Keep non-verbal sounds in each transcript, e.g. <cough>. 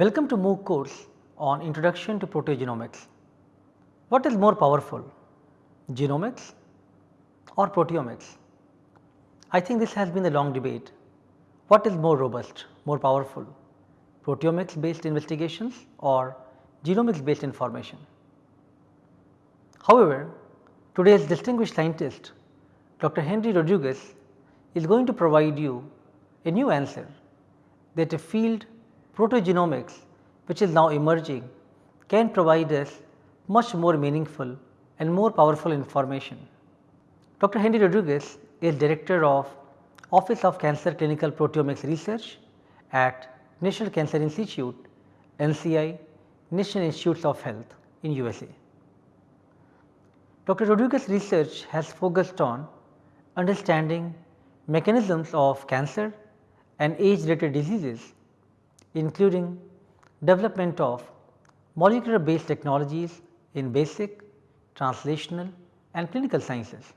Welcome to MOOC course on Introduction to Proteogenomics. What is more powerful, genomics or proteomics? I think this has been a long debate. What is more robust, more powerful, proteomics based investigations or genomics based information? However, today's distinguished scientist Dr. Henry Rodriguez is going to provide you a new answer that a field proteogenomics which is now emerging can provide us much more meaningful and more powerful information. Dr. Henry Rodriguez is director of Office of Cancer Clinical Proteomics Research at National Cancer Institute NCI National Institutes of Health in USA. Dr. Rodriguez's research has focused on understanding mechanisms of cancer and age related diseases including development of molecular based technologies in basic, translational and clinical sciences.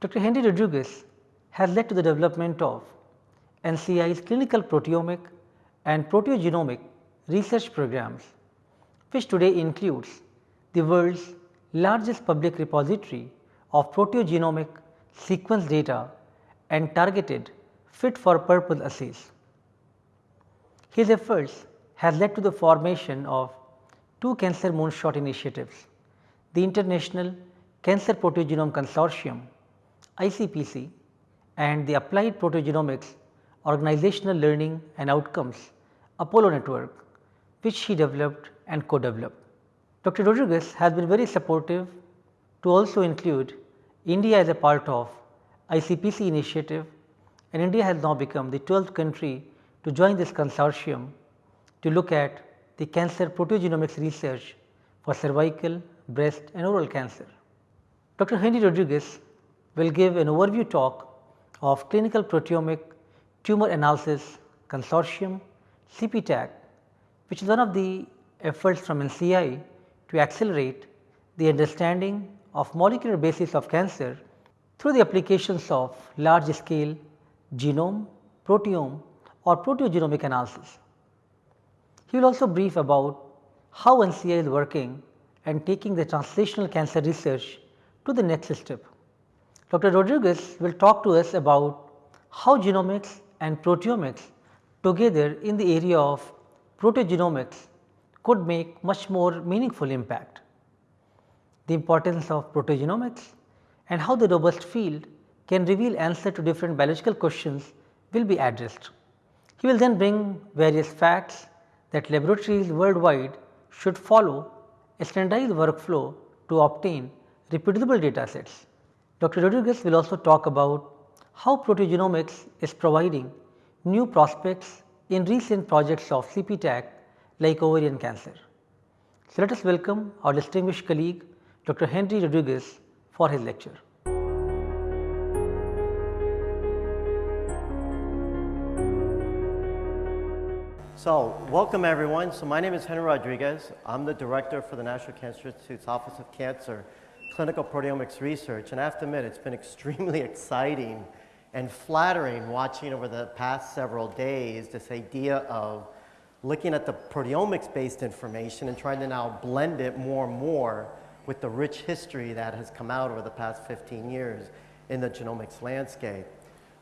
Dr. Henry Rodriguez has led to the development of NCI's clinical proteomic and proteogenomic research programs, which today includes the world's largest public repository of proteogenomic sequence data and targeted fit for purpose assays. His efforts has led to the formation of two cancer moonshot initiatives, the International Cancer Proteogenome Consortium ICPC and the Applied Proteogenomics Organizational Learning and Outcomes Apollo Network which he developed and co-developed. Dr. Rodriguez has been very supportive to also include India as a part of ICPC initiative and India has now become the 12th country to join this consortium to look at the cancer proteogenomics research for cervical, breast and oral cancer. Dr. Henry Rodriguez will give an overview talk of clinical proteomic tumor analysis consortium CPTAC which is one of the efforts from NCI to accelerate the understanding of molecular basis of cancer through the applications of large scale genome, proteome or proteogenomic analysis. He will also brief about how NCI is working and taking the translational cancer research to the next step. Dr. Rodriguez will talk to us about how genomics and proteomics together in the area of proteogenomics could make much more meaningful impact. The importance of proteogenomics and how the robust field can reveal answer to different biological questions will be addressed. He will then bring various facts that laboratories worldwide should follow a standardized workflow to obtain reproducible data sets. Dr. Rodriguez will also talk about how proteogenomics is providing new prospects in recent projects of CPTAC like ovarian cancer. So, let us welcome our distinguished colleague Dr. Henry Rodriguez for his lecture. So, welcome everyone. So, my name is Henry Rodriguez. I'm the director for the National Cancer Institute's Office of Cancer Clinical Proteomics Research. And I have to admit, it's been <laughs> extremely exciting and flattering watching over the past several days this idea of looking at the proteomics based information and trying to now blend it more and more with the rich history that has come out over the past 15 years in the genomics landscape.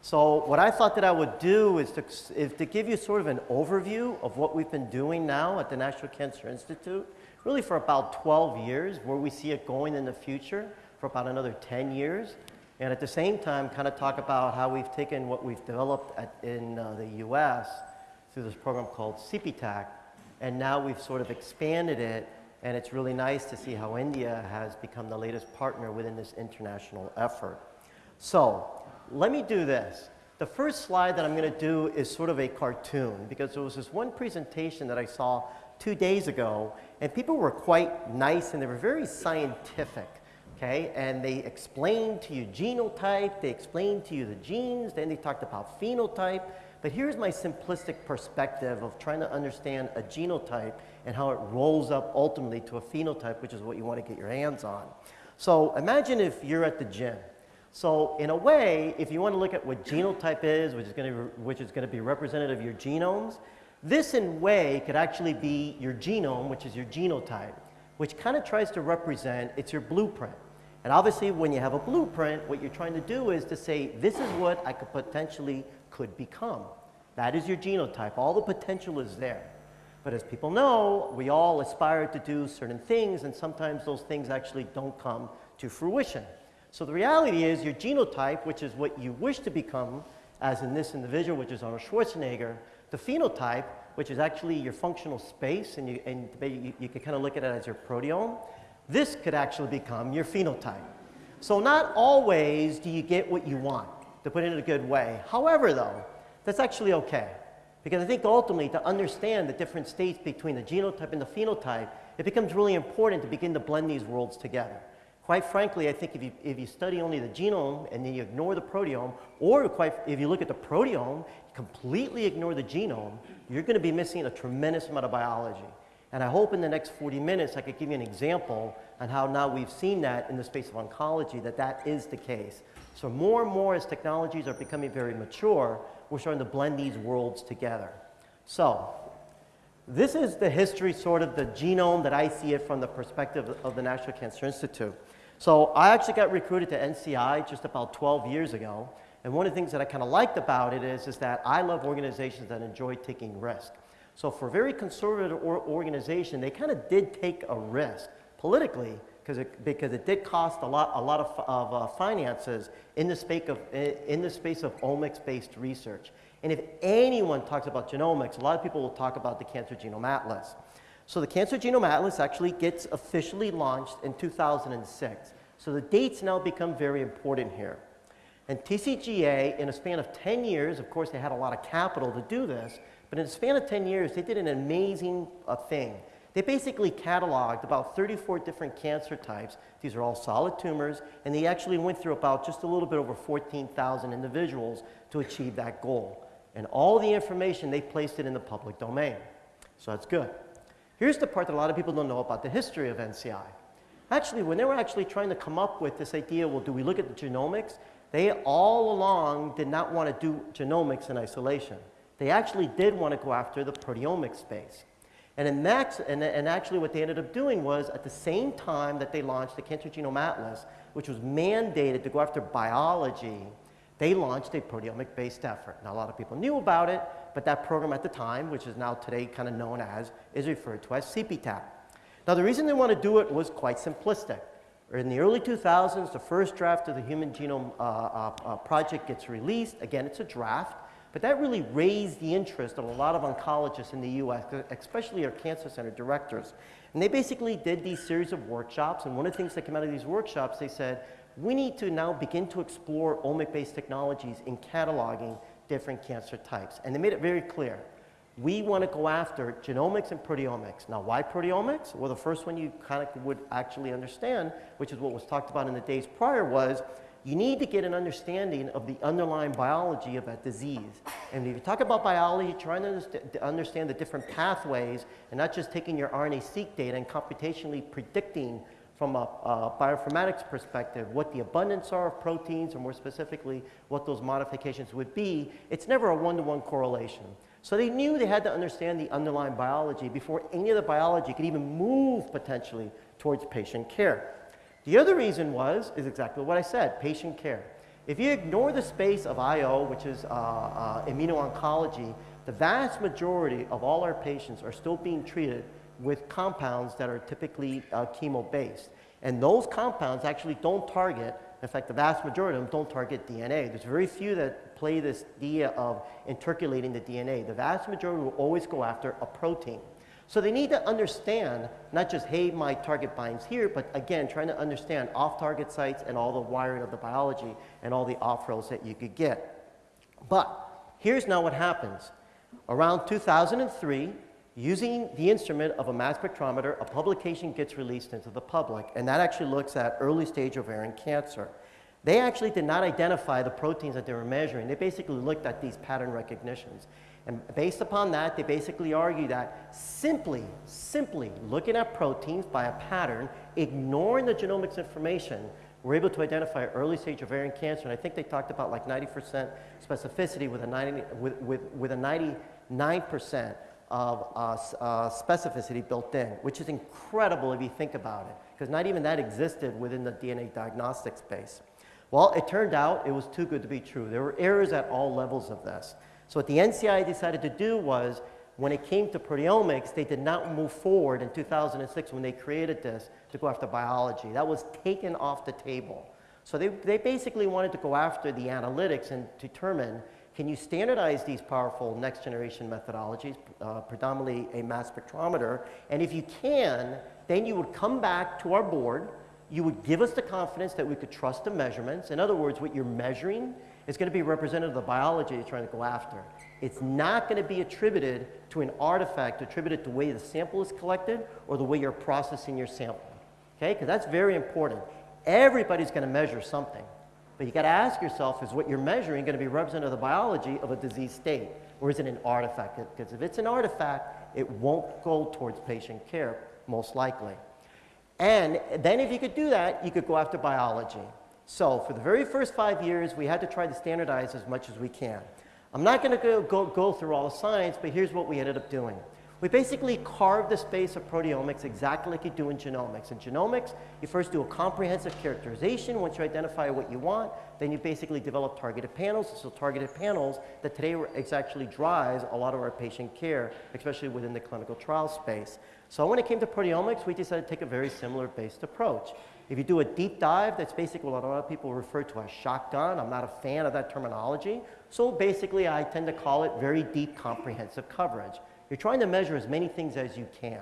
So what I thought that I would do is to, is to give you sort of an overview of what we've been doing now at the National Cancer Institute, really for about 12 years, where we see it going in the future for about another 10 years. And at the same time, kind of talk about how we've taken what we've developed at, in uh, the US through this program called CPTAC, and now we've sort of expanded it and it's really nice to see how India has become the latest partner within this international effort. So let me do this. The first slide that I'm going to do is sort of a cartoon because there was this one presentation that I saw two days ago and people were quite nice and they were very scientific. Okay, and they explained to you genotype, they explained to you the genes, then they talked about phenotype. But here's my simplistic perspective of trying to understand a genotype and how it rolls up ultimately to a phenotype, which is what you want to get your hands on. So imagine if you're at the gym. So in a way, if you want to look at what genotype is, which is going to, which is going to be representative of your genomes, This, in way, could actually be your genome, which is your genotype, which kind of tries to represent it's your blueprint. And obviously, when you have a blueprint, what you're trying to do is to say, this is what I could potentially could become. That is your genotype. All the potential is there. But as people know, we all aspire to do certain things, and sometimes those things actually don't come to fruition. So the reality is your genotype, which is what you wish to become, as in this individual, which is Arnold Schwarzenegger, the phenotype, which is actually your functional space, and you, and you, you can kind of look at it as your proteome, this could actually become your phenotype. So not always do you get what you want, to put it in a good way. However, though, that's actually okay. Because I think ultimately to understand the different states between the genotype and the phenotype, it becomes really important to begin to blend these worlds together. Quite frankly, I think if you, if you study only the genome and then you ignore the proteome, or quite, if you look at the proteome, completely ignore the genome, you're going to be missing a tremendous amount of biology. And I hope in the next 40 minutes I could give you an example on how now we've seen that in the space of oncology, that that is the case. So more and more as technologies are becoming very mature, we're starting to blend these worlds together. So this is the history, sort of the genome that I see it from the perspective of the National Cancer Institute. So I actually got recruited to NCI just about 12 years ago. And one of the things that I kind of liked about it is, is that I love organizations that enjoy taking risk. So for a very conservative or organization, they kind of did take a risk politically because it, because it did cost a lot, a lot of, of uh, finances in the, space of, in the space of omics-based research. And if anyone talks about genomics, a lot of people will talk about the Cancer Genome Atlas. So the Cancer Genome Atlas actually gets officially launched in 2006. So the dates now become very important here. And TCGA, in a span of 10 years, of course they had a lot of capital to do this, but in a span of 10 years, they did an amazing uh, thing. They basically cataloged about 34 different cancer types. These are all solid tumors, and they actually went through about just a little bit over 14,000 individuals to achieve that goal. And all the information, they placed it in the public domain. So that's good. Here's the part that a lot of people don't know about the history of NCI. Actually, when they were actually trying to come up with this idea, well, do we look at the genomics? They all along did not want to do genomics in isolation. They actually did want to go after the proteomic space. And, in Max, and, and actually what they ended up doing was at the same time that they launched the Cancer Genome Atlas, which was mandated to go after biology, they launched a proteomic-based effort. Now, a lot of people knew about it, but that program at the time, which is now today kind of known as, is referred to as CPTAC. Now, the reason they want to do it was quite simplistic. In the early 2000s, the first draft of the Human Genome uh, uh, uh, Project gets released. Again, it's a draft. But that really raised the interest of a lot of oncologists in the US, especially our cancer center directors. And they basically did these series of workshops, and one of the things that came out of these workshops, they said, we need to now begin to explore omic-based technologies in cataloging different cancer types. And they made it very clear. We want to go after genomics and proteomics. Now, why proteomics? Well, the first one you kind of would actually understand, which is what was talked about in the days prior, was you need to get an understanding of the underlying biology of that disease. And if you talk about biology, trying to understand the different pathways and not just taking your RNA-seq data and computationally predicting from a, a bioinformatics perspective what the abundance are of proteins or more specifically what those modifications would be, it's never a one-to-one -one correlation. So they knew they had to understand the underlying biology before any of the biology could even move potentially towards patient care. The other reason was, is exactly what I said, patient care. If you ignore the space of IO, which is uh, uh, immuno-oncology, the vast majority of all our patients are still being treated with compounds that are typically uh, chemo-based. And those compounds actually don't target, in fact, the vast majority of them don't target DNA. There's very few that play this idea of intercalating the DNA. The vast majority will always go after a protein. So they need to understand not just, hey, my target binds here, but again, trying to understand off-target sites and all the wiring of the biology and all the off-rails that you could get. But here's now what happens. Around 2003, using the instrument of a mass spectrometer, a publication gets released into the public, and that actually looks at early stage ovarian cancer. They actually did not identify the proteins that they were measuring. They basically looked at these pattern recognitions. And based upon that, they basically argue that simply, simply looking at proteins by a pattern, ignoring the genomics information, we're able to identify early stage ovarian cancer. And I think they talked about like 90% specificity with a, 90, with, with, with a 99% of uh, uh, specificity built in, which is incredible if you think about it, because not even that existed within the DNA diagnostic space. Well, it turned out it was too good to be true. There were errors at all levels of this. So what the NCI decided to do was, when it came to proteomics, they did not move forward in 2006 when they created this to go after biology. That was taken off the table. So they, they basically wanted to go after the analytics and determine can you standardize these powerful next generation methodologies, uh, predominantly a mass spectrometer? And if you can, then you would come back to our board. You would give us the confidence that we could trust the measurements. In other words, what you're measuring is going to be representative of the biology you're trying to go after. It's not going to be attributed to an artifact attributed to the way the sample is collected or the way you're processing your sample. Okay? Because that's very important. Everybody's going to measure something. But you got to ask yourself, is what you're measuring going to be representative of the biology of a disease state? Or is it an artifact? Because if it's an artifact, it won't go towards patient care, most likely. And then if you could do that, you could go after biology. So for the very first five years, we had to try to standardize as much as we can. I'm not going to go, go, go through all the science, but here's what we ended up doing. We basically carve the space of proteomics exactly like you do in genomics. In genomics, you first do a comprehensive characterization. Once you identify what you want, then you basically develop targeted panels. So targeted panels that today actually drives a lot of our patient care, especially within the clinical trial space. So when it came to proteomics, we decided to take a very similar based approach. If you do a deep dive, that's basically what a lot of people refer to as shotgun. I'm not a fan of that terminology. So basically, I tend to call it very deep comprehensive coverage. You're trying to measure as many things as you can.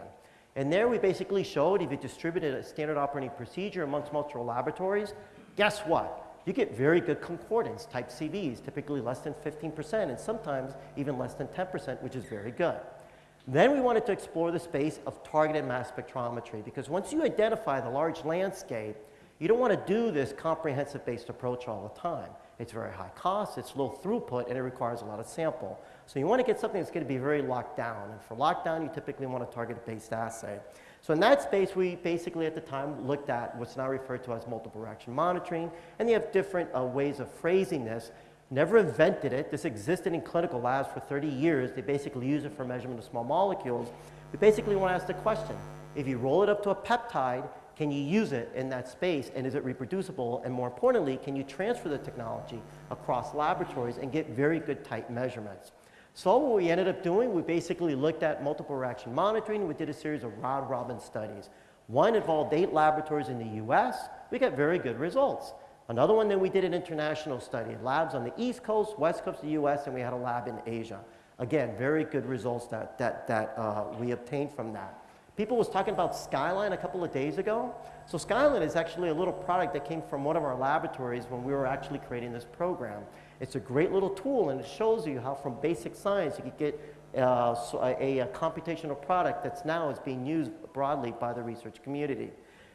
And there we basically showed if you distributed a standard operating procedure amongst multiple laboratories, guess what? You get very good concordance, type CVs, typically less than 15%, and sometimes even less than 10%, which is very good. Then we wanted to explore the space of targeted mass spectrometry because once you identify the large landscape, you don't want to do this comprehensive based approach all the time. It's very high cost, it's low throughput, and it requires a lot of sample. So you want to get something that's going to be very locked down. And for lockdown, you typically want to target a based assay. So in that space, we basically at the time looked at what's now referred to as multiple reaction monitoring, and they have different uh, ways of phrasing this. Never invented it. This existed in clinical labs for 30 years. They basically use it for measurement of small molecules. We basically want to ask the question, if you roll it up to a peptide, can you use it in that space and is it reproducible? And more importantly, can you transfer the technology across laboratories and get very good tight measurements? So what we ended up doing, we basically looked at multiple reaction monitoring. We did a series of round robin studies. One involved eight laboratories in the US. We got very good results. Another one, then we did an international study, labs on the East Coast, West Coast of the US, and we had a lab in Asia. Again, very good results that, that, that uh, we obtained from that. People was talking about Skyline a couple of days ago. So Skyline is actually a little product that came from one of our laboratories when we were actually creating this program. It's a great little tool and it shows you how from basic science you could get uh, so a, a, computational product that's now is being used broadly by the research community.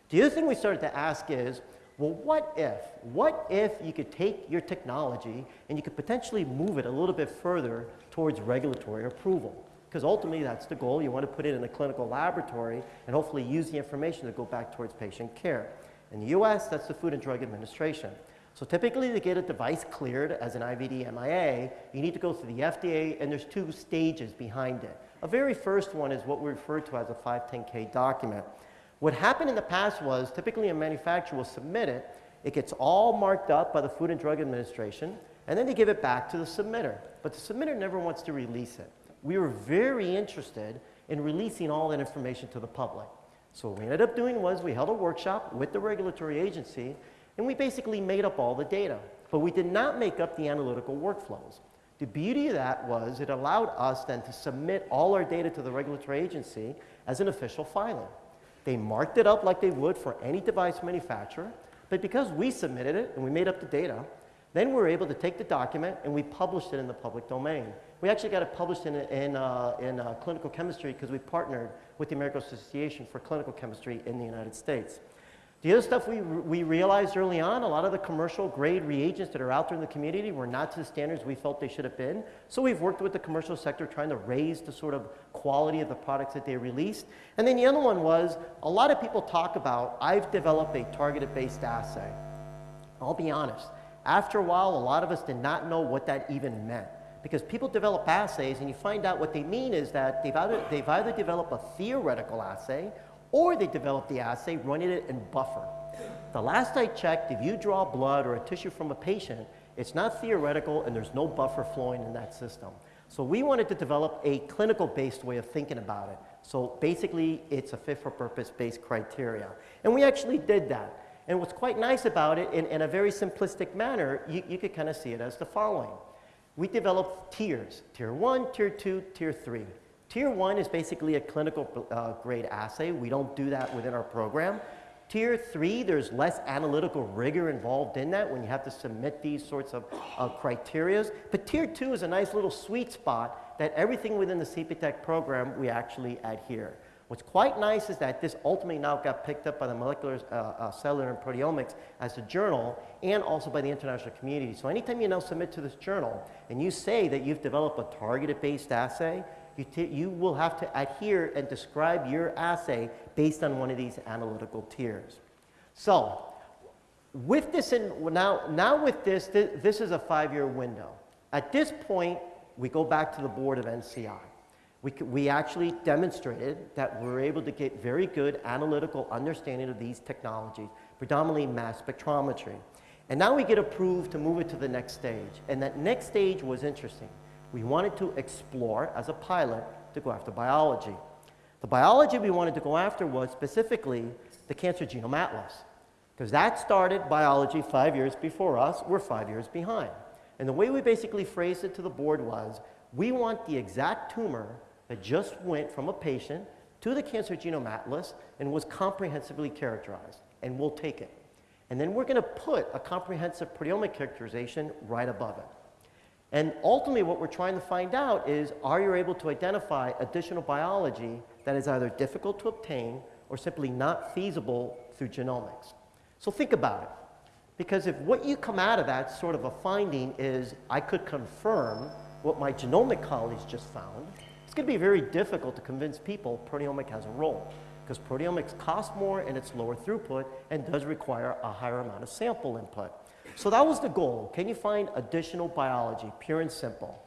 The other thing we started to ask is, well, what if? What if you could take your technology and you could potentially move it a little bit further towards regulatory approval? Because ultimately that's the goal. You want to put it in a clinical laboratory and hopefully use the information to go back towards patient care. In the US, that's the Food and Drug Administration. So typically to get a device cleared as an IVD MIA, you need to go through the FDA and there's two stages behind it. A very first one is what we refer to as a 510K document. What happened in the past was typically a manufacturer will submit it, it gets all marked up by the Food and Drug Administration, and then they give it back to the submitter. But the submitter never wants to release it. We were very interested in releasing all that information to the public. So what we ended up doing was we held a workshop with the regulatory agency and we basically made up all the data, but we did not make up the analytical workflows. The beauty of that was it allowed us then to submit all our data to the regulatory agency as an official filing. They marked it up like they would for any device manufacturer, but because we submitted it and we made up the data, then we were able to take the document and we published it in the public domain. We actually got it published in, in, uh, in uh, clinical chemistry because we partnered with the American Association for Clinical Chemistry in the United States. The other stuff we, we realized early on, a lot of the commercial grade reagents that are out there in the community were not to the standards we felt they should have been. So we've worked with the commercial sector trying to raise the sort of quality of the products that they released. And then the other one was, a lot of people talk about, I've developed a targeted based assay. I'll be honest, after a while, a lot of us did not know what that even meant because people develop assays and you find out what they mean is that they've either, they've either developed a theoretical assay or they develop the assay running it in buffer. The last I checked, if you draw blood or a tissue from a patient, it's not theoretical and there's no buffer flowing in that system. So we wanted to develop a clinical based way of thinking about it. So basically it's a fit for purpose based criteria. And we actually did that. And what's quite nice about it, in, in a very simplistic manner, you, you could kind of see it as the following. We developed tiers, tier one, tier two, tier three. Tier one is basically a clinical uh, grade assay. We don't do that within our program. Tier three, there's less analytical rigor involved in that when you have to submit these sorts of uh, criterias. But tier two is a nice little sweet spot that everything within the CPTAC program we actually adhere. What's quite nice is that this ultimately now got picked up by the molecular, uh, uh, cellular, and proteomics as a journal and also by the international community. So anytime you now submit to this journal and you say that you've developed a targeted based assay, you, you will have to adhere and describe your assay based on one of these analytical tiers. So with this, in, now, now with this, th this is a five-year window. At this point, we go back to the board of NCI. We, we actually demonstrated that we're able to get very good analytical understanding of these technologies, predominantly mass spectrometry. And now we get approved to move it to the next stage. And that next stage was interesting. We wanted to explore, as a pilot, to go after biology. The biology we wanted to go after was specifically the Cancer Genome Atlas, because that started biology five years before us. We're five years behind. And the way we basically phrased it to the board was, we want the exact tumor that just went from a patient to the Cancer Genome Atlas and was comprehensively characterized, and we'll take it. And then we're going to put a comprehensive proteomic characterization right above it. And ultimately what we're trying to find out is, are you able to identify additional biology that is either difficult to obtain or simply not feasible through genomics? So think about it. Because if what you come out of that sort of a finding is, I could confirm what my genomic colleagues just found, going to be very difficult to convince people proteomic has a role. Because proteomics costs more and it's lower throughput and does require a higher amount of sample input. So that was the goal. Can you find additional biology, pure and simple?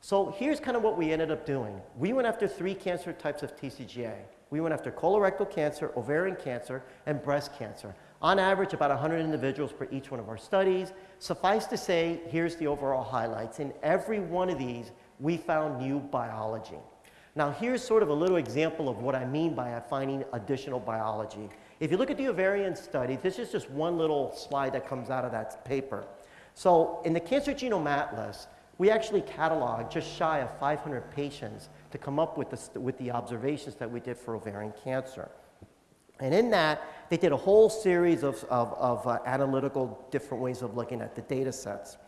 So here's kind of what we ended up doing. We went after three cancer types of TCGA. We went after colorectal cancer, ovarian cancer, and breast cancer. On average, about 100 individuals per each one of our studies. Suffice to say, here's the overall highlights. In every one of these, we found new biology. Now here's sort of a little example of what I mean by finding additional biology. If you look at the ovarian study, this is just one little slide that comes out of that paper. So in the Cancer Genome Atlas, we actually cataloged just shy of 500 patients to come up with the, with the observations that we did for ovarian cancer. And in that, they did a whole series of, of, of uh, analytical different ways of looking at the data sets.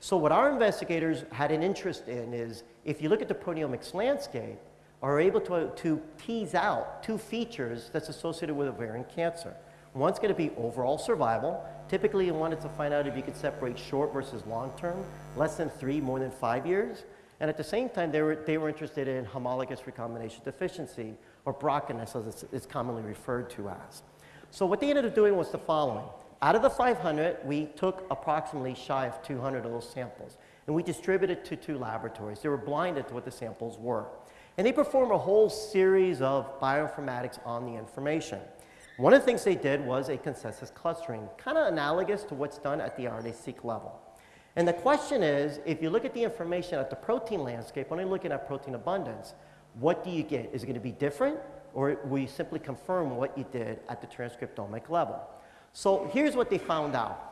So what our investigators had an interest in is, if you look at the proteomics landscape, are able to, to tease out two features that's associated with ovarian cancer. One's going to be overall survival. Typically, you wanted to find out if you could separate short versus long term, less than three, more than five years. And at the same time, they were, they were interested in homologous recombination deficiency, or BRCAness as it's commonly referred to as. So what they ended up doing was the following. Out of the 500, we took approximately shy of 200 of those samples, and we distributed to two laboratories. They were blinded to what the samples were. And they perform a whole series of bioinformatics on the information. One of the things they did was a consensus clustering, kind of analogous to what's done at the RNA-seq level. And the question is, if you look at the information at the protein landscape, when you're looking at protein abundance, what do you get? Is it going to be different, or will you simply confirm what you did at the transcriptomic level? So here's what they found out.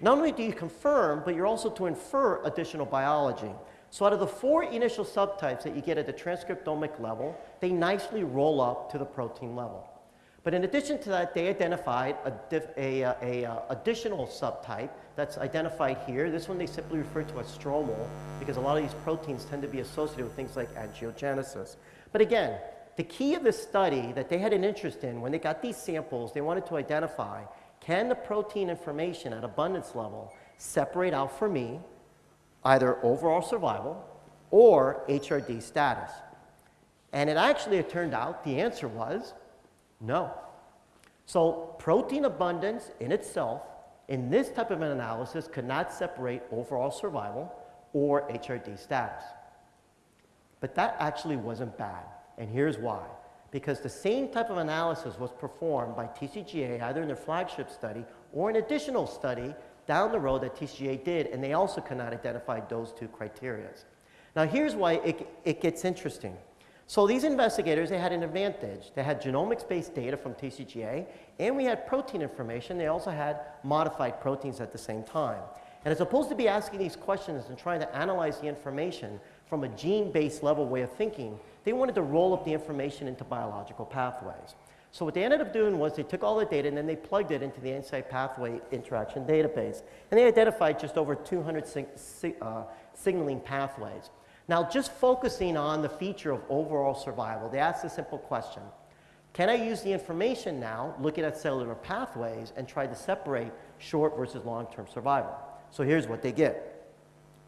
Not only do you confirm, but you're also to infer additional biology. So out of the four initial subtypes that you get at the transcriptomic level, they nicely roll up to the protein level. But in addition to that, they identified a, a, a, a uh, additional subtype that's identified here. This one they simply refer to as stromal because a lot of these proteins tend to be associated with things like angiogenesis. But again, the key of this study that they had an interest in when they got these samples, they wanted to identify can the protein information at abundance level separate out for me either overall survival or HRD status? And it actually, it turned out the answer was no. So protein abundance in itself in this type of an analysis could not separate overall survival or HRD status. But that actually wasn't bad, and here's why. Because the same type of analysis was performed by TCGA either in their flagship study or an additional study down the road that TCGA did, and they also could not identify those two criteria. Now here's why it, it gets interesting. So these investigators, they had an advantage. They had genomics-based data from TCGA, and we had protein information. They also had modified proteins at the same time. And as opposed to be asking these questions and trying to analyze the information from a gene-based level way of thinking, they wanted to roll up the information into biological pathways. So what they ended up doing was they took all the data and then they plugged it into the NCI Pathway Interaction Database. And they identified just over 200 sig sig uh, signaling pathways. Now, just focusing on the feature of overall survival, they asked a simple question. Can I use the information now, looking at cellular pathways, and try to separate short versus long-term survival? So here's what they get.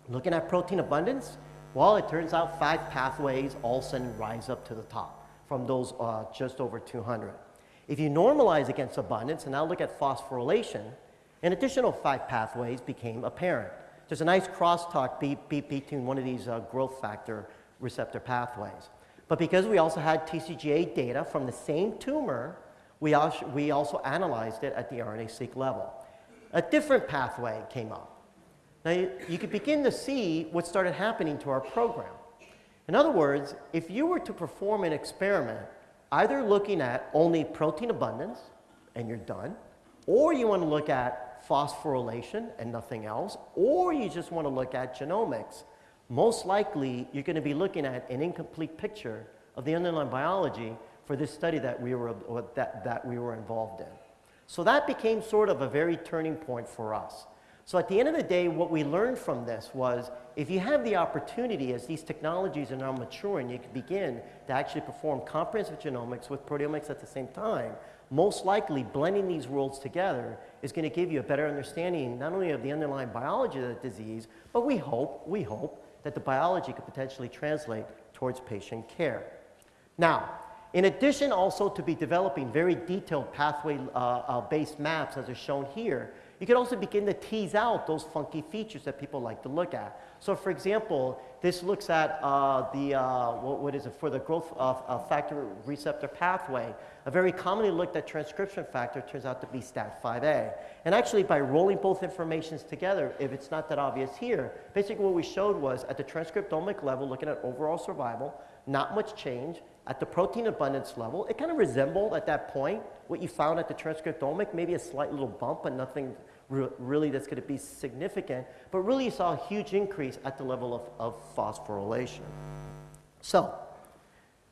Looking at protein abundance, well, it turns out five pathways all of a sudden rise up to the top from those uh, just over 200. If you normalize against abundance and now look at phosphorylation, an additional five pathways became apparent. There's a nice crosstalk be, be between one of these uh, growth factor receptor pathways. But because we also had TCGA data from the same tumor, we also, we also analyzed it at the RNA-seq level. A different pathway came up. Now, you, could begin to see what started happening to our program. In other words, if you were to perform an experiment, either looking at only protein abundance, and you're done, or you want to look at phosphorylation and nothing else, or you just want to look at genomics, most likely you're going to be looking at an incomplete picture of the underlying biology for this study that we were, that, that we were involved in. So that became sort of a very turning point for us. So at the end of the day, what we learned from this was if you have the opportunity as these technologies are now maturing, you can begin to actually perform comprehensive genomics with proteomics at the same time, most likely blending these worlds together is going to give you a better understanding not only of the underlying biology of the disease, but we hope, we hope that the biology could potentially translate towards patient care. Now, in addition also to be developing very detailed pathway-based uh, uh, maps as are shown here, you can also begin to tease out those funky features that people like to look at. So for example, this looks at uh, the, uh, what, what is it, for the growth of, factor receptor pathway. A very commonly looked at transcription factor turns out to be STAT5A. And actually by rolling both informations together, if it's not that obvious here, basically what we showed was at the transcriptomic level, looking at overall survival, not much change, at the protein abundance level, it kind of resembled at that point what you found at the transcriptomic, maybe a slight little bump, but nothing re really that's going to be significant. But really you saw a huge increase at the level of, of phosphorylation. So,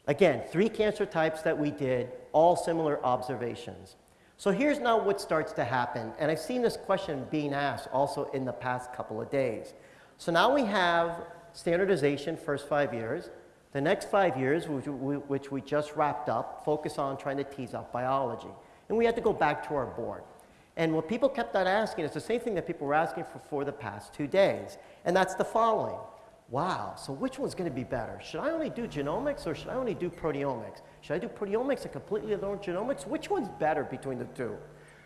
again, three cancer types that we did, all similar observations. So here's now what starts to happen, and I've seen this question being asked also in the past couple of days. So now we have standardization first five years, the next five years, which we, which we just wrapped up, focus on trying to tease out biology. And we had to go back to our board. And what people kept on asking is the same thing that people were asking for for the past two days. And that's the following. Wow, so which one's going to be better? Should I only do genomics or should I only do proteomics? Should I do proteomics and completely learn genomics? Which one's better between the two?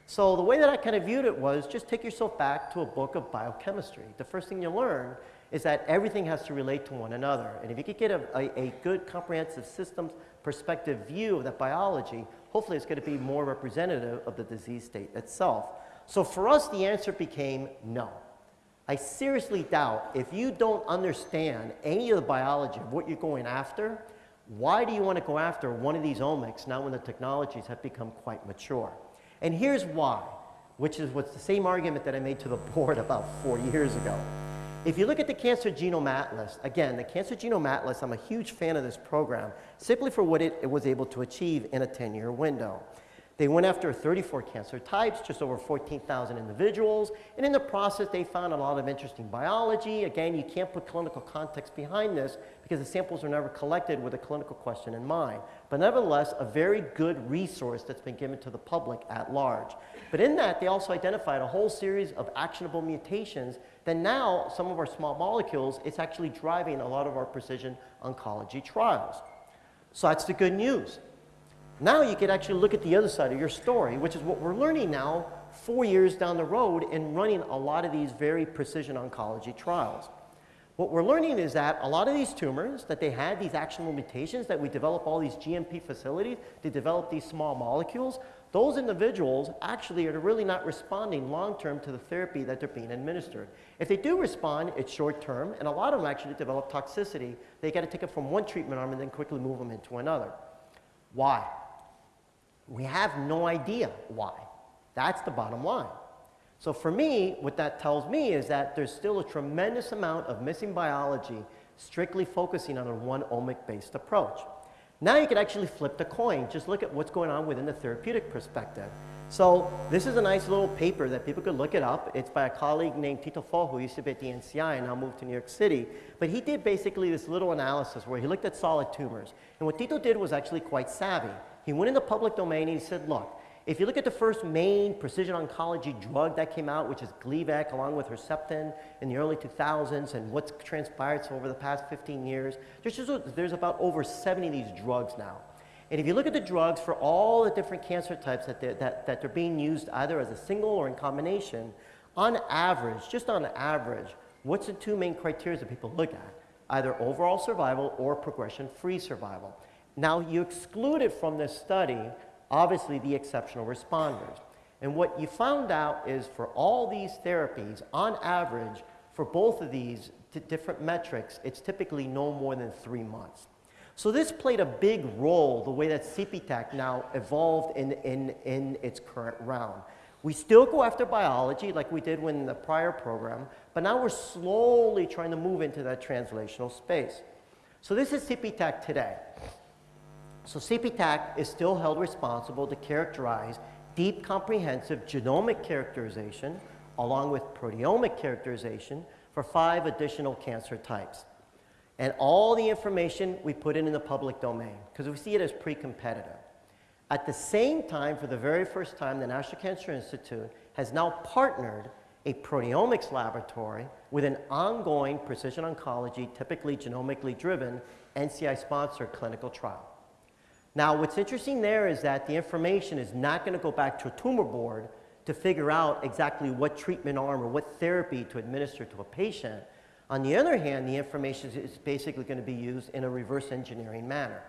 So the way that I kind of viewed it was just take yourself back to a book of biochemistry. The first thing you learn is that everything has to relate to one another. And if you could get a, a, a good comprehensive systems perspective view of that biology, hopefully it's going to be more representative of the disease state itself. So for us, the answer became no. I seriously doubt if you don't understand any of the biology of what you're going after, why do you want to go after one of these omics now when the technologies have become quite mature? And here's why, which is what's the same argument that I made to the <laughs> board about four years ago. If you look at the Cancer Genome Atlas, again, the Cancer Genome Atlas, I'm a huge fan of this program, simply for what it, it was able to achieve in a 10-year window. They went after 34 cancer types, just over 14,000 individuals, and in the process they found a lot of interesting biology. Again, you can't put clinical context behind this because the samples are never collected with a clinical question in mind. But nevertheless, a very good resource that's been given to the public at large. But in that, they also identified a whole series of actionable mutations that now, some of our small molecules, it's actually driving a lot of our precision oncology trials. So that's the good news. Now you can actually look at the other side of your story, which is what we're learning now four years down the road in running a lot of these very precision oncology trials. What we're learning is that a lot of these tumors, that they had these actionable mutations, that we develop all these GMP facilities to develop these small molecules, those individuals actually are really not responding long term to the therapy that they're being administered. If they do respond, it's short term, and a lot of them actually develop toxicity. They got to take it from one treatment arm and then quickly move them into another. Why? We have no idea why. That's the bottom line. So for me, what that tells me is that there's still a tremendous amount of missing biology strictly focusing on a one omic-based approach. Now you can actually flip the coin. Just look at what's going on within the therapeutic perspective. So this is a nice little paper that people could look it up. It's by a colleague named Tito Fojo, who used to be at the NCI and now moved to New York City. But he did basically this little analysis where he looked at solid tumors. And what Tito did was actually quite savvy. He went in the public domain and he said, look, if you look at the first main precision oncology drug that came out, which is Gleevec along with Herceptin in the early 2000s and what's transpired over the past 15 years, there's, just, there's about over 70 of these drugs now. And if you look at the drugs for all the different cancer types that they're, that, that they're being used either as a single or in combination, on average, just on average, what's the two main criteria that people look at? Either overall survival or progression-free survival. Now, you excluded from this study obviously the exceptional responders. And what you found out is for all these therapies, on average, for both of these different metrics, it's typically no more than three months. So this played a big role, the way that CPTAC now evolved in, in, in its current round. We still go after biology like we did in the prior program, but now we're slowly trying to move into that translational space. So this is CPTAC today. So CPTAC is still held responsible to characterize deep comprehensive genomic characterization along with proteomic characterization for five additional cancer types. And all the information we put in in the public domain because we see it as pre-competitive. At the same time, for the very first time, the National Cancer Institute has now partnered a proteomics laboratory with an ongoing precision oncology, typically genomically driven, NCI-sponsored clinical trial. Now, what's interesting there is that the information is not going to go back to a tumor board to figure out exactly what treatment arm or what therapy to administer to a patient. On the other hand, the information is basically going to be used in a reverse engineering manner.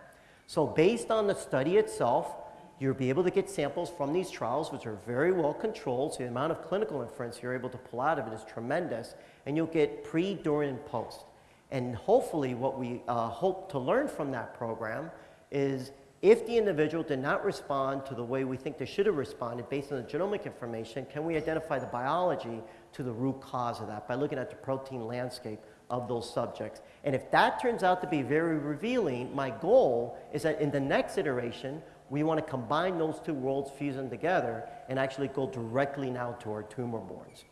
So based on the study itself, you'll be able to get samples from these trials, which are very well controlled. So the amount of clinical inference you're able to pull out of it is tremendous. And you'll get pre, during, and post. And hopefully what we uh, hope to learn from that program is if the individual did not respond to the way we think they should have responded based on the genomic information, can we identify the biology to the root cause of that by looking at the protein landscape of those subjects? And if that turns out to be very revealing, my goal is that in the next iteration, we want to combine those two worlds, fuse them together, and actually go directly now to our tumor boards.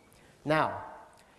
Now,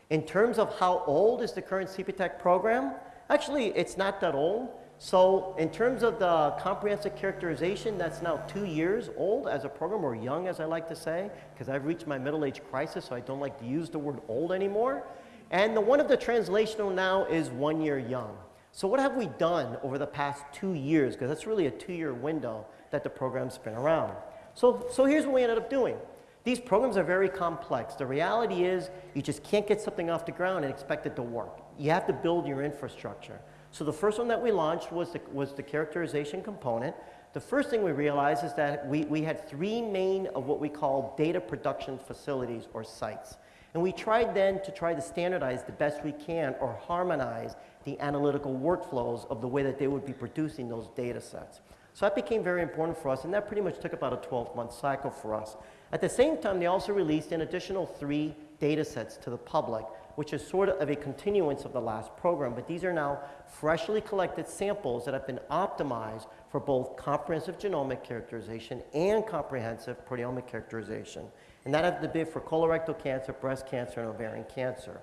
in terms of how old is the current CPTAC program, actually it's not that old. So in terms of the comprehensive characterization, that's now two years old as a program, or young as I like to say, because I've reached my middle age crisis, so I don't like to use the word old anymore. And the one of the translational now is one year young. So what have we done over the past two years? Because that's really a two-year window that the program's been around. So, so here's what we ended up doing. These programs are very complex. The reality is you just can't get something off the ground and expect it to work. You have to build your infrastructure. So the first one that we launched was the, was the characterization component. The first thing we realized is that we, we had three main of what we call data production facilities or sites. And we tried then to try to standardize the best we can or harmonize the analytical workflows of the way that they would be producing those data sets. So that became very important for us, and that pretty much took about a 12-month cycle for us. At the same time, they also released an additional three data sets to the public which is sort of a continuance of the last program, but these are now freshly collected samples that have been optimized for both comprehensive genomic characterization and comprehensive proteomic characterization. And that has to be for colorectal cancer, breast cancer, and ovarian cancer.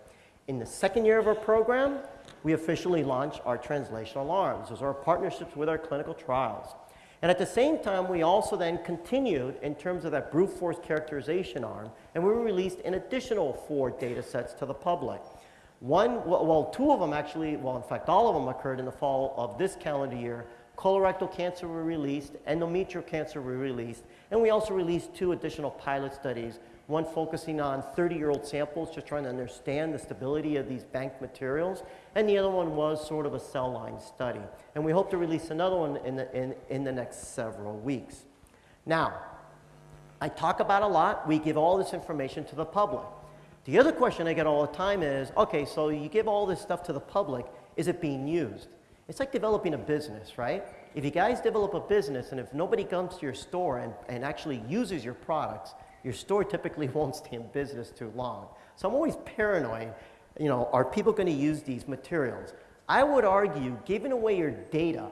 In the second year of our program, we officially launched our translational arms. Those are our partnerships with our clinical trials. And at the same time, we also then continued in terms of that brute force characterization arm, and we released an additional four data sets to the public. One, well, two of them actually, well, in fact, all of them occurred in the fall of this calendar year. Colorectal cancer were released, endometrial cancer were released, and we also released two additional pilot studies one focusing on 30-year-old samples, just trying to understand the stability of these bank materials, and the other one was sort of a cell line study. And we hope to release another one in the, in, in the next several weeks. Now, I talk about a lot, we give all this information to the public. The other question I get all the time is, okay, so you give all this stuff to the public, is it being used? It's like developing a business, right? If you guys develop a business and if nobody comes to your store and, and actually uses your products, your store typically <laughs> won't stay in business too long. So I'm always paranoid, you know, are people going to use these materials? I would argue giving away your data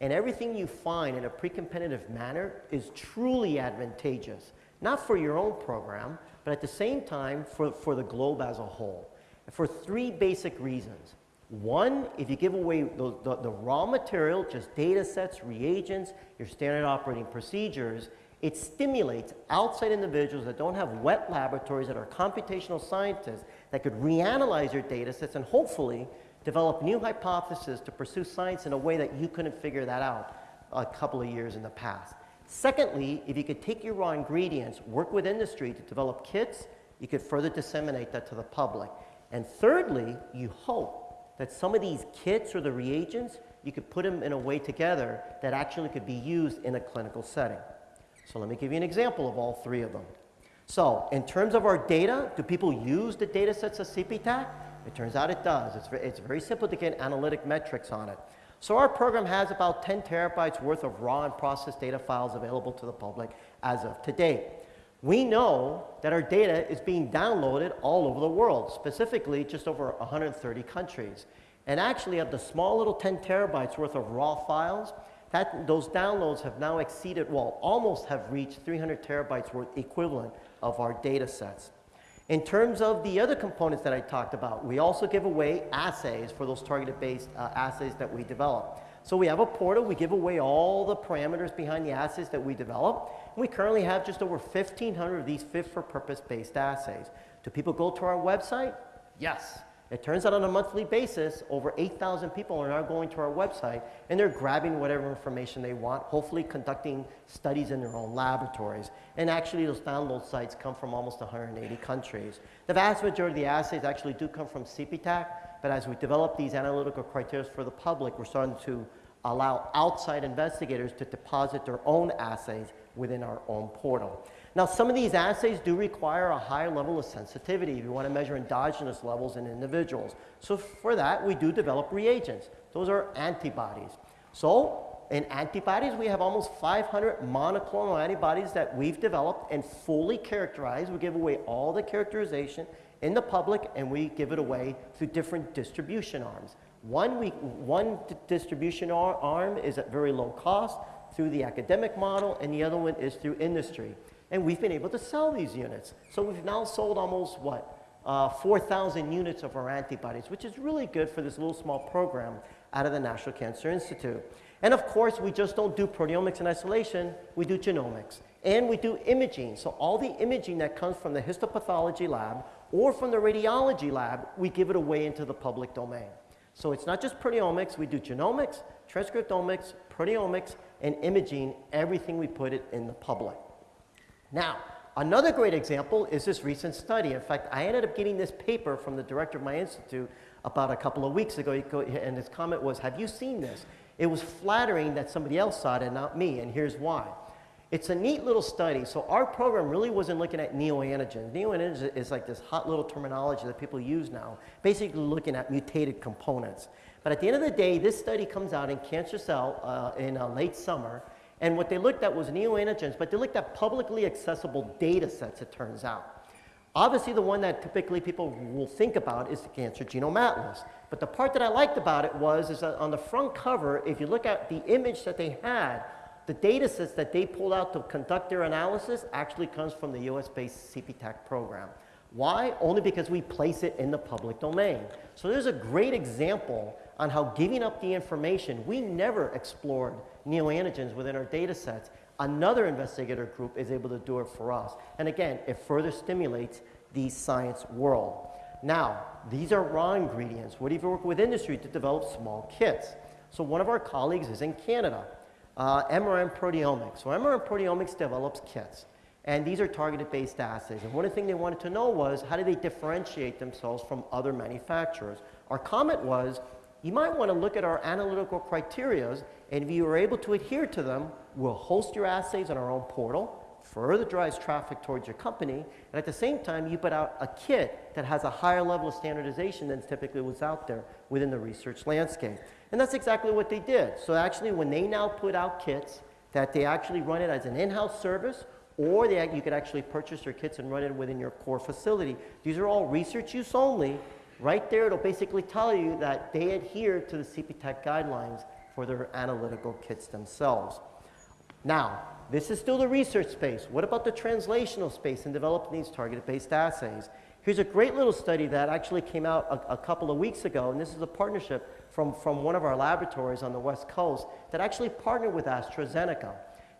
and everything you find in a pre-competitive manner is truly advantageous, not for your own program, but at the same time for, for the globe as a whole. For three basic reasons. One, if you give away the, the, the, raw material, just data sets, reagents, your standard operating procedures, it stimulates outside individuals that don't have wet laboratories, that are computational scientists, that could reanalyze your data sets and hopefully develop new hypotheses to pursue science in a way that you couldn't figure that out a couple of years in the past. Secondly, if you could take your raw ingredients, work with industry to develop kits, you could further disseminate that to the public. And thirdly, you hope that some of these kits or the reagents, you could put them in a way together that actually could be used in a clinical setting. So let me give you an example of all three of them. So in terms of our data, do people use the data sets of CPTAC? It turns out it does. It's, it's very simple to get analytic metrics on it. So our program has about 10 terabytes worth of raw and processed data files available to the public as of today. We know that our data is being downloaded all over the world, specifically just over 130 countries. And actually of the small little 10 terabytes worth of raw files, that, those downloads have now exceeded, well, almost have reached 300 terabytes worth equivalent of our data sets. In terms of the other components that I talked about, we also give away assays for those targeted-based uh, assays that we develop. So we have a portal, we give away all the parameters behind the assays that we develop. We currently have just over 1,500 of these fit-for-purpose-based assays. Do people go to our website? Yes. It turns out on a monthly basis, over 8,000 people are now going to our website and they're grabbing whatever information they want, hopefully conducting studies in their own laboratories. And actually those download sites come from almost 180 countries. The vast majority of the assays actually do come from CPTAC, but as we develop these analytical criteria for the public, we're starting to allow outside investigators to deposit their own assays within our own portal. Now, some of these assays do require a higher level of sensitivity if you want to measure endogenous levels in individuals. So for that, we do develop reagents. Those are antibodies. So in antibodies, we have almost 500 monoclonal antibodies that we've developed and fully characterized. We give away all the characterization in the public and we give it away through different distribution arms. One, we, one distribution arm is at very low cost through the academic model and the other one is through industry. And we've been able to sell these units. So we've now sold almost, what, uh, 4,000 units of our antibodies, which is really good for this little small program out of the National Cancer Institute. And of course, we just don't do proteomics in isolation, we do genomics. And we do imaging. So all the imaging that comes from the histopathology lab or from the radiology lab, we give it away into the public domain. So it's not just proteomics, we do genomics, transcriptomics, proteomics, and imaging, everything we put it in the public. Now, another great example is this recent study. In fact, I ended up getting this paper from the director of my institute about a couple of weeks ago, and his comment was, have you seen this? It was flattering that somebody else saw it and not me, and here's why. It's a neat little study. So our program really wasn't looking at neoantigens. Neoantigens is like this hot little terminology that people use now, basically looking at mutated components. But at the end of the day, this study comes out in Cancer Cell uh, in uh, late summer, and what they looked at was neoantigens, but they looked at publicly accessible data sets, it turns out. Obviously, the one that typically people will think about is the Cancer Genome Atlas. But the part that I liked about it was is that on the front cover, if you look at the image that they had, the data sets that they pulled out to conduct their analysis actually comes from the US-based CPTAC program. Why? Only because we place it in the public domain. So there's a great example on how giving up the information, we never explored neoantigens within our data sets. Another investigator group is able to do it for us. And again, it further stimulates the science world. Now, these are raw ingredients. What if you work with industry to develop small kits? So one of our colleagues is in Canada, uh, MRM Proteomics. So MRM Proteomics develops kits. And these are targeted based assays. And one of the things they wanted to know was how do they differentiate themselves from other manufacturers? Our comment was you might want to look at our analytical criteria, and if you are able to adhere to them, we'll host your assays on our own portal, further drives traffic towards your company, and at the same time, you put out a kit that has a higher level of standardization than typically was out there within the research landscape. And that's exactly what they did. So actually, when they now put out kits, that they actually run it as an in-house service, or they, you could actually purchase your kits and run it within your core facility. These are all research use only. Right there, it'll basically tell you that they adhere to the CPTAC guidelines for their analytical kits themselves. Now, this is still the research space. What about the translational space in developing these target-based assays? Here's a great little study that actually came out a, a, couple of weeks ago, and this is a partnership from, from one of our laboratories on the West Coast that actually partnered with AstraZeneca.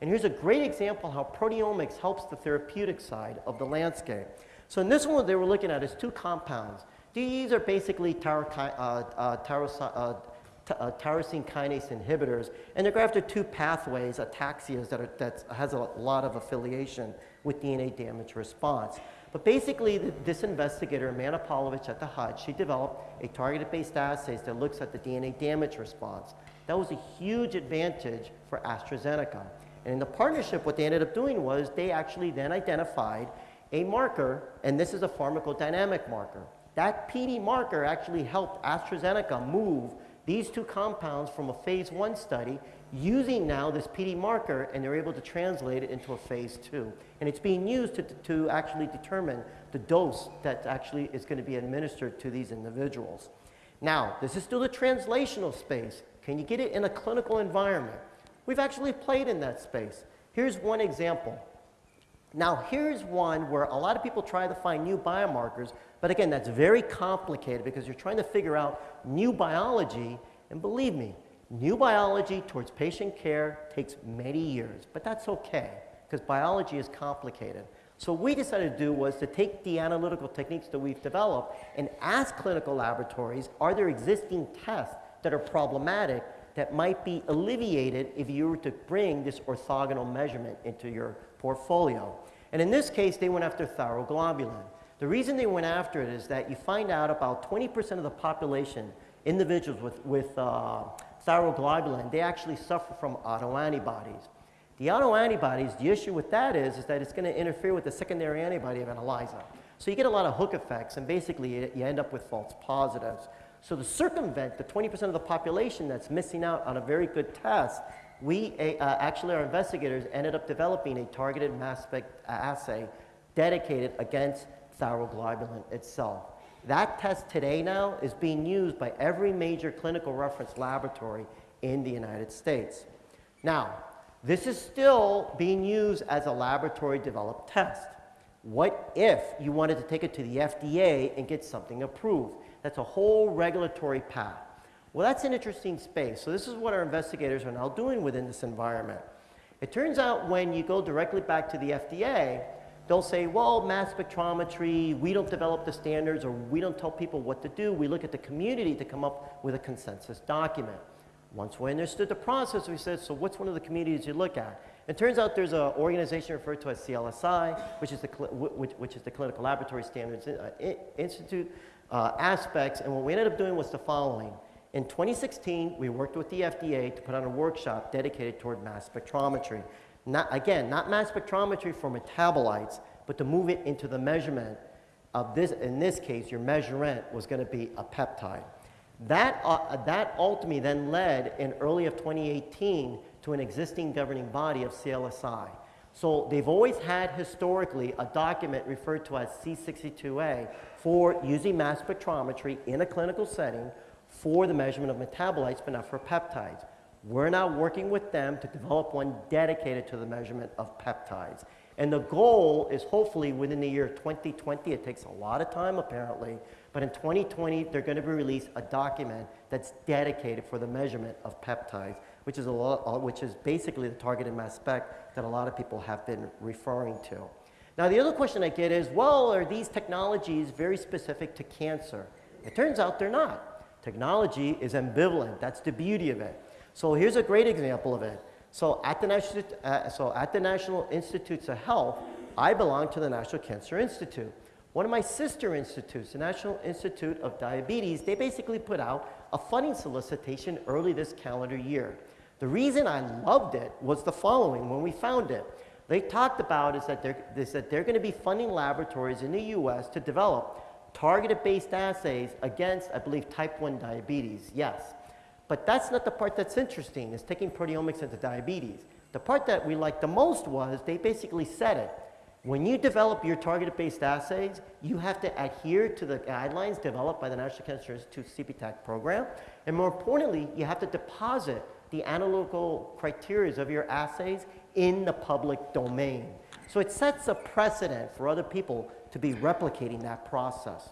And here's a great example how proteomics helps the therapeutic side of the landscape. So in this one, they were looking at is two compounds. These are basically uh, uh, uh, uh, tyrosine kinase inhibitors, and they're going after two pathways, ataxias, that, are, that has a lot of affiliation with DNA damage response. But basically, the, this investigator, Amanda Paulovich at the Hutch, she developed a targeted-based assay that looks at the DNA damage response. That was a huge advantage for AstraZeneca. And in the partnership, what they ended up doing was they actually then identified a marker, and this is a pharmacodynamic marker. That PD marker actually helped AstraZeneca move these two compounds from a phase one study using now this PD marker and they're able to translate it into a phase two. And it's being used to, to actually determine the dose that actually is going to be administered to these individuals. Now, this is still the translational space. Can you get it in a clinical environment? We've actually played in that space. Here's one example. Now, here's one where a lot of people try to find new biomarkers, but again, that's very complicated because you're trying to figure out new biology, and believe me, new biology towards patient care takes many years, but that's okay because biology is complicated. So what we decided to do was to take the analytical techniques that we've developed and ask clinical laboratories, are there existing tests that are problematic that might be alleviated if you were to bring this orthogonal measurement into your portfolio. And in this case, they went after thyroglobulin. The reason they went after it is that you find out about 20% of the population, individuals with, with uh, thyroglobulin, they actually suffer from autoantibodies. The autoantibodies, the issue with that is, is that it's going to interfere with the secondary antibody of an ELISA. So you get a lot of hook effects, and basically you, you end up with false positives. So to circumvent the 20% of the population that's missing out on a very good test, we uh, actually, our investigators ended up developing a targeted mass spec assay dedicated against thyroglobulin itself. That test today now is being used by every major clinical reference laboratory in the United States. Now, this is still being used as a laboratory developed test. What if you wanted to take it to the FDA and get something approved? That's a whole regulatory path. Well, that's an interesting space. So this is what our investigators are now doing within this environment. It turns out when you go directly back to the FDA, they'll say, well, mass spectrometry, we don't develop the standards or we don't tell people what to do. We look at the community to come up with a consensus document. Once we understood the process, we said, so what's one of the communities you look at? It turns out there's an organization referred to as CLSI, which is the, which, which is the Clinical Laboratory Standards Institute uh, aspects. And what we ended up doing was the following. In 2016, we worked with the FDA to put on a workshop dedicated toward mass spectrometry. Not, again, not mass spectrometry for metabolites, but to move it into the measurement of this, in this case, your measurement was going to be a peptide. That, uh, that ultimately then led in early of 2018 to an existing governing body of CLSI. So they've always had historically a document referred to as C62A for using mass spectrometry in a clinical setting for the measurement of metabolites, but not for peptides. We're now working with them to develop one dedicated to the measurement of peptides. And the goal is hopefully within the year 2020, it takes a lot of time apparently, but in 2020, they're going to be released a document that's dedicated for the measurement of peptides, which is, a lot, uh, which is basically the targeted mass spec that a lot of people have been referring to. Now, the other question I get is, well, are these technologies very specific to cancer? It turns out they're not. Technology is ambivalent. That's the beauty of it. So here's a great example of it. So at the National, uh, so at the National Institutes of Health, I belong to the National Cancer Institute. One of my sister institutes, the National Institute of Diabetes, they basically put out a funding solicitation early this calendar year. The reason I loved it was the following when we found it. They talked about is that they're, is that they're going to be funding laboratories in the US to develop targeted based assays against, I believe, type 1 diabetes. Yes. But that's not the part that's interesting, is taking proteomics into diabetes. The part that we liked the most was they basically said it. When you develop your targeted based assays, you have to adhere to the guidelines developed by the National Cancer Institute CPTAC program. And more importantly, you have to deposit the analytical criteria of your assays in the public domain. So it sets a precedent for other people to be replicating that process.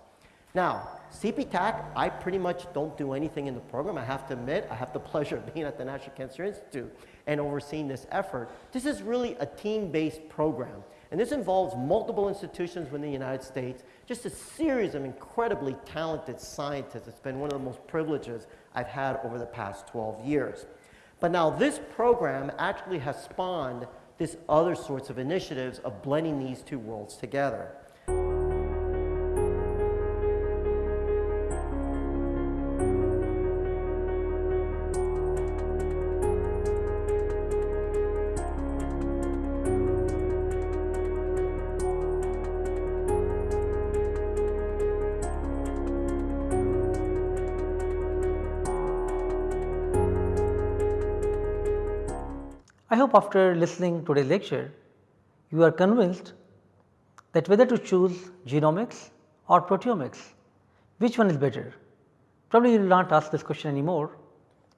Now, CPTAC, I pretty much don't do anything in the program. I have to admit, I have the <laughs> pleasure of being at the National Cancer Institute and overseeing this effort. This is really a team-based program. And this involves multiple institutions within the United States, just a series of incredibly talented scientists. It's been one of the most privileges I've had over the past 12 years. But now this program actually has spawned this other sorts of initiatives of blending these two worlds together. Hope after listening today's lecture, you are convinced that whether to choose genomics or proteomics, which one is better? Probably you will not ask this question anymore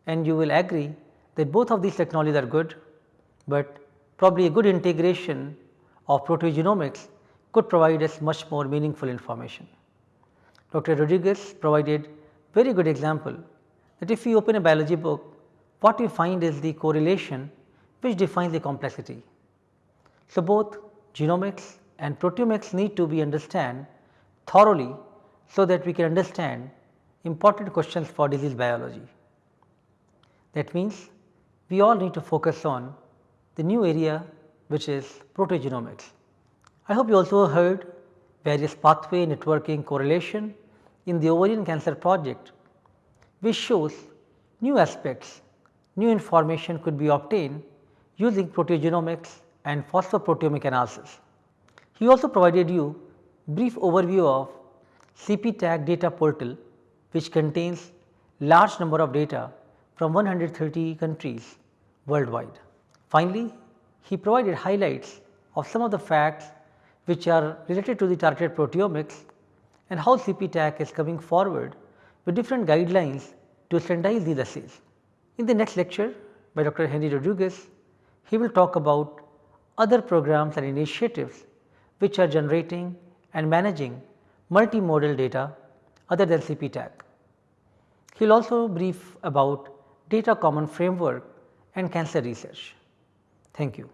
and you will agree that both of these technologies are good, but probably a good integration of proteogenomics could provide us much more meaningful information. Dr. Rodriguez provided very good example that if we open a biology book, what we find is the correlation which defines the complexity. So, both genomics and proteomics need to be understood thoroughly so that we can understand important questions for disease biology. That means, we all need to focus on the new area which is proteogenomics. I hope you also heard various pathway networking correlation in the ovarian cancer project which shows new aspects, new information could be obtained using proteogenomics and phosphoproteomic analysis. He also provided you brief overview of CPTAC data portal which contains large number of data from 130 countries worldwide. Finally, he provided highlights of some of the facts which are related to the targeted proteomics and how CPTAC is coming forward with different guidelines to standardize these assays. In the next lecture by Dr. Henry Rodriguez, he will talk about other programs and initiatives which are generating and managing multimodal data other than CPTAC. He will also brief about data common framework and cancer research. Thank you.